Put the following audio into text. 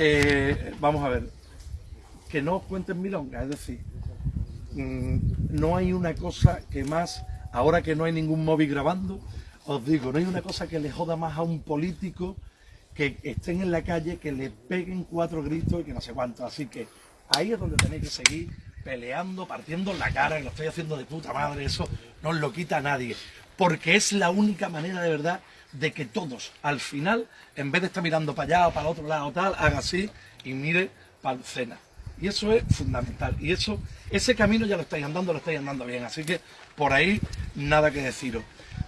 eh, vamos a ver, que no os cuenten milongas, es decir, mm, no hay una cosa que más, ahora que no hay ningún móvil grabando, os digo, no hay una cosa que le joda más a un político que estén en la calle, que le peguen cuatro gritos y que no sé cuánto. Así que ahí es donde tenéis que seguir peleando, partiendo la cara, que lo estoy haciendo de puta madre, eso no os lo quita a nadie. Porque es la única manera de verdad de que todos, al final, en vez de estar mirando para allá o para el otro lado tal, haga así y mire para el cena. Y eso es fundamental. Y eso, ese camino ya lo estáis andando, lo estáis andando bien. Así que por ahí nada que deciros.